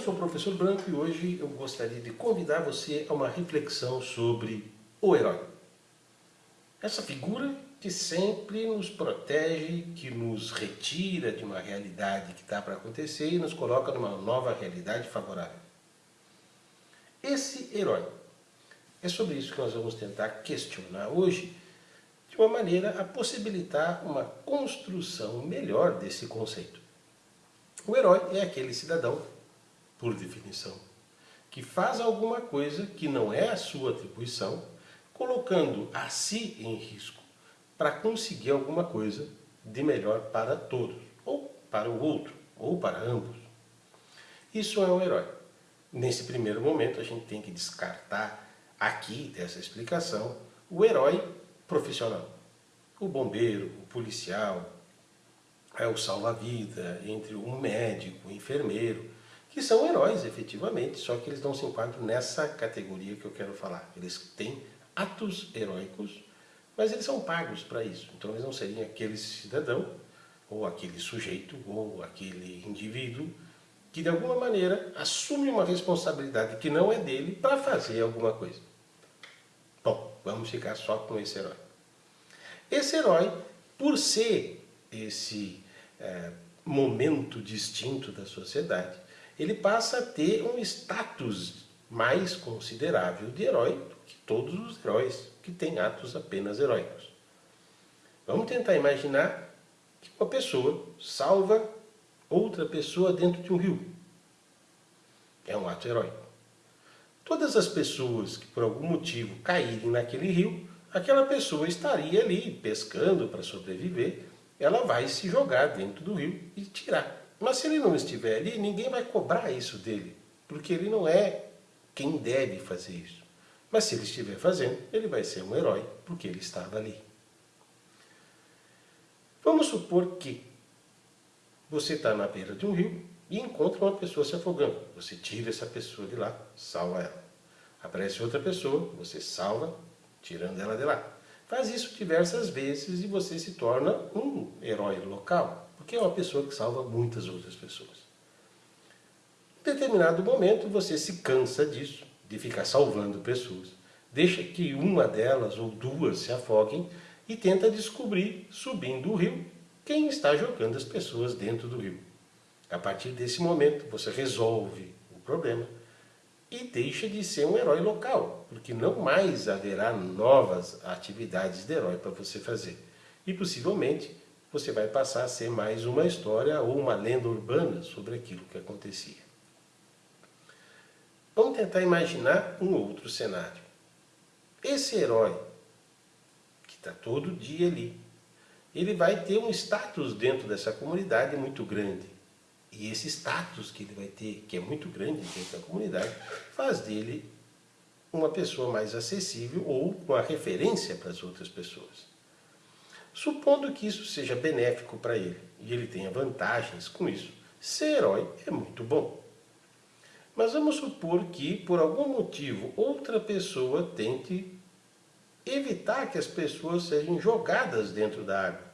sou o professor Branco e hoje eu gostaria de convidar você a uma reflexão sobre o herói. Essa figura que sempre nos protege, que nos retira de uma realidade que está para acontecer e nos coloca numa nova realidade favorável. Esse herói. É sobre isso que nós vamos tentar questionar hoje, de uma maneira a possibilitar uma construção melhor desse conceito. O herói é aquele cidadão por definição, que faz alguma coisa que não é a sua atribuição, colocando a si em risco para conseguir alguma coisa de melhor para todos, ou para o outro, ou para ambos. Isso é um herói. Nesse primeiro momento a gente tem que descartar aqui dessa explicação o herói profissional. O bombeiro, o policial, é o salva-vida, entre um médico, um enfermeiro, que são heróis, efetivamente, só que eles não se enquadram nessa categoria que eu quero falar. Eles têm atos heróicos, mas eles são pagos para isso. Então eles não seriam aquele cidadão, ou aquele sujeito, ou aquele indivíduo, que de alguma maneira assume uma responsabilidade que não é dele para fazer alguma coisa. Bom, vamos ficar só com esse herói. Esse herói, por ser esse é, momento distinto da sociedade, ele passa a ter um status mais considerável de herói do que todos os heróis que têm atos apenas heróicos. Vamos tentar imaginar que uma pessoa salva outra pessoa dentro de um rio. É um ato heróico. Todas as pessoas que por algum motivo caírem naquele rio, aquela pessoa estaria ali pescando para sobreviver, ela vai se jogar dentro do rio e tirar mas se ele não estiver ali, ninguém vai cobrar isso dele, porque ele não é quem deve fazer isso. Mas se ele estiver fazendo, ele vai ser um herói, porque ele estava ali. Vamos supor que você está na beira de um rio e encontra uma pessoa se afogando. Você tira essa pessoa de lá, salva ela. Aparece outra pessoa, você salva, tirando ela de lá. Faz isso diversas vezes e você se torna um herói local porque é uma pessoa que salva muitas outras pessoas. Em determinado momento você se cansa disso, de ficar salvando pessoas. Deixa que uma delas ou duas se afoguem e tenta descobrir, subindo o rio, quem está jogando as pessoas dentro do rio. A partir desse momento você resolve o problema e deixa de ser um herói local, porque não mais haverá novas atividades de herói para você fazer. E possivelmente você vai passar a ser mais uma história ou uma lenda urbana sobre aquilo que acontecia. Vamos tentar imaginar um outro cenário. Esse herói, que está todo dia ali, ele vai ter um status dentro dessa comunidade muito grande. E esse status que ele vai ter, que é muito grande dentro da comunidade, faz dele uma pessoa mais acessível ou uma referência para as outras pessoas. Supondo que isso seja benéfico para ele e ele tenha vantagens com isso, ser herói é muito bom. Mas vamos supor que, por algum motivo, outra pessoa tente evitar que as pessoas sejam jogadas dentro da água.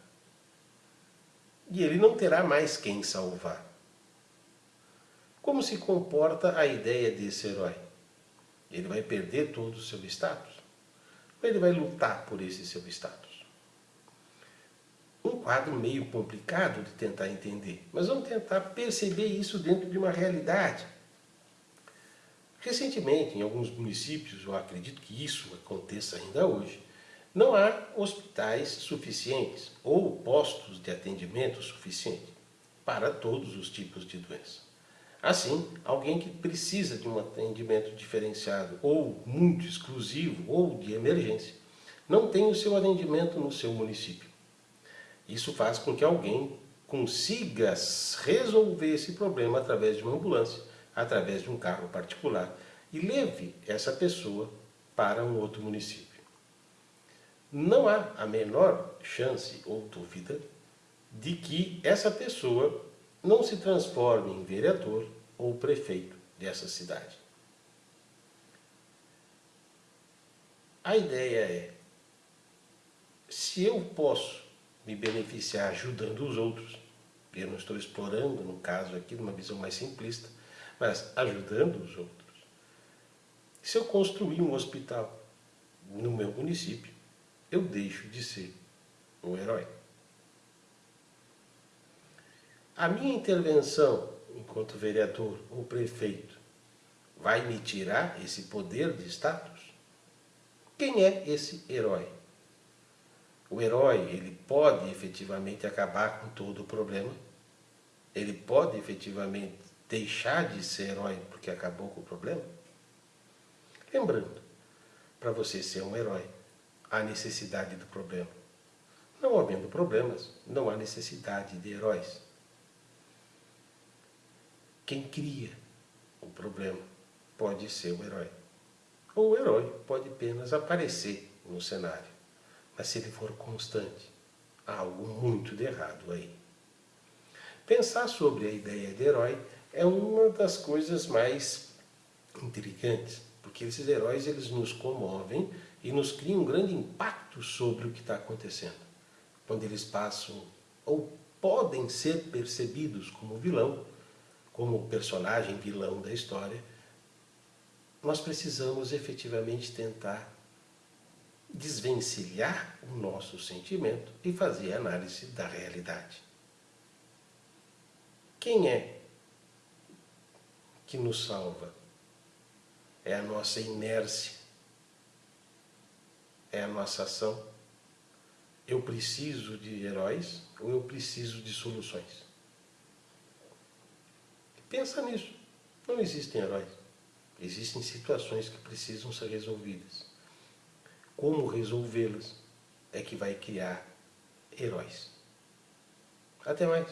E ele não terá mais quem salvar. Como se comporta a ideia desse herói? Ele vai perder todo o seu status? Ou ele vai lutar por esse seu status? Um quadro meio complicado de tentar entender, mas vamos tentar perceber isso dentro de uma realidade. Recentemente, em alguns municípios, eu acredito que isso aconteça ainda hoje, não há hospitais suficientes ou postos de atendimento suficiente para todos os tipos de doença. Assim, alguém que precisa de um atendimento diferenciado ou muito exclusivo ou de emergência, não tem o seu atendimento no seu município. Isso faz com que alguém consiga resolver esse problema através de uma ambulância, através de um carro particular e leve essa pessoa para um outro município. Não há a menor chance ou dúvida de que essa pessoa não se transforme em vereador ou prefeito dessa cidade. A ideia é, se eu posso me beneficiar ajudando os outros. Eu não estou explorando, no caso aqui, numa visão mais simplista, mas ajudando os outros. Se eu construir um hospital no meu município, eu deixo de ser um herói. A minha intervenção enquanto vereador ou prefeito vai me tirar esse poder de status? Quem é esse herói? O herói, ele pode efetivamente acabar com todo o problema? Ele pode efetivamente deixar de ser herói porque acabou com o problema? Lembrando, para você ser um herói, há necessidade do problema. Não havendo problemas, não há necessidade de heróis. Quem cria o problema pode ser o herói. Ou o herói pode apenas aparecer no cenário. Mas se ele for constante, há algo muito de errado aí. Pensar sobre a ideia de herói é uma das coisas mais intrigantes, porque esses heróis eles nos comovem e nos criam um grande impacto sobre o que está acontecendo. Quando eles passam ou podem ser percebidos como vilão, como personagem vilão da história, nós precisamos efetivamente tentar desvencilhar o nosso sentimento e fazer análise da realidade. Quem é que nos salva? É a nossa inércia? É a nossa ação? Eu preciso de heróis ou eu preciso de soluções? Pensa nisso. Não existem heróis. Existem situações que precisam ser resolvidas. Como resolvê-las é que vai criar heróis. Até mais.